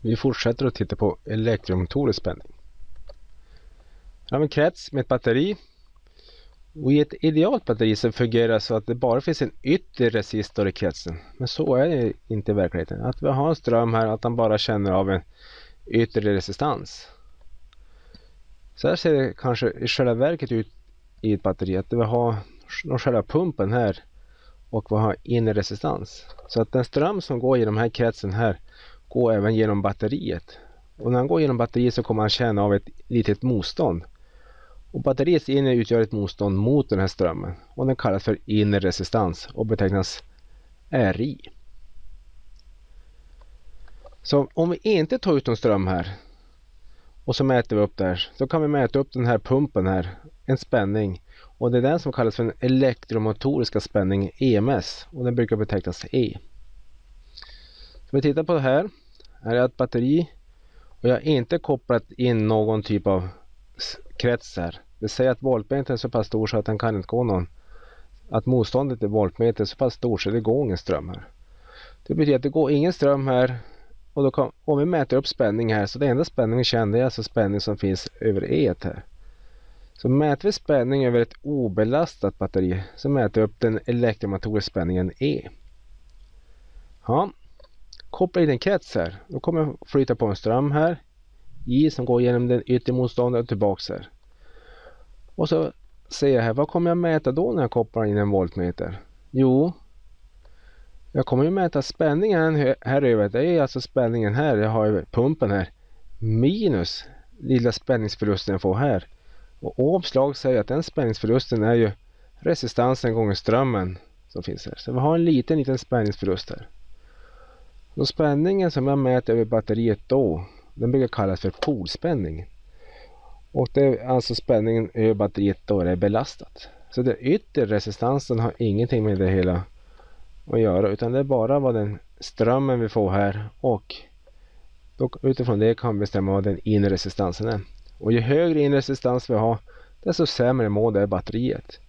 Vi fortsätter att titta på elektromotorisk spänning. Här har vi en krets med ett batteri. Och I ett idealt batteri så fungerar det så att det bara finns en yttre resistor i kretsen. Men så är det inte i verkligheten. Att vi har en ström här att den bara känner av en yttre resistans. Så här ser det kanske i själva verket ut i ett batteri. Att vi har själva pumpen här och vi har inre resistans. Så att den ström som går genom den här kretsen här gå även genom batteriet. Och när han går genom batteriet så kommer han känna av ett litet motstånd. Och batteriets inre utgör ett motstånd mot den här strömmen och den kallas för inre resistans och betecknas RI. Så om vi inte tar ut någon ström här och så mäter vi upp där så kan vi mäta upp den här pumpen här, en spänning och det är den som kallas för den elektromotoriska spänningen EMS och den brukar betecknas E. Så vi tittar på det här. Här är ett batteri och jag har inte kopplat in någon typ av krets här. Det säger att voltmetern är så pass stor så att den kan inte gå någon. Att motståndet i voltmetern är så pass stort så det går ingen ström här. Det betyder att det går ingen ström här och då kan, om vi mäter upp spänning här så det enda spänningen känner är alltså spänning som finns över E här. Så mäter vi spänning över ett obelastat batteri så mäter vi upp den elektromotoriska spänningen E. Ja, koppla in en krets här. Då kommer jag flytta på en ström här. I som går genom den yttre motståndaren och tillbaks här. Och så ser jag här, vad kommer jag mäta då när jag kopplar in en voltmeter? Jo, jag kommer ju mäta spänningen här över. Det är alltså spänningen här. Jag har pumpen här. Minus lilla spänningsförlusten jag får här. Och omslag säger att den spänningsförlusten är ju resistansen gånger strömmen som finns här. Så vi har en liten, liten spänningsförlust här. Och spänningen som jag mäter över batteriet då, den brukar kallas för polspänning. Och det är alltså spänningen över batteriet då det är belastat. Så den yttre resistansen har ingenting med det hela att göra utan det är bara vad den strömmen vi får här och då, utifrån det kan vi bestämma vad den inre resistansen är. Och ju högre inre resistans vi har desto sämre mår det batteriet.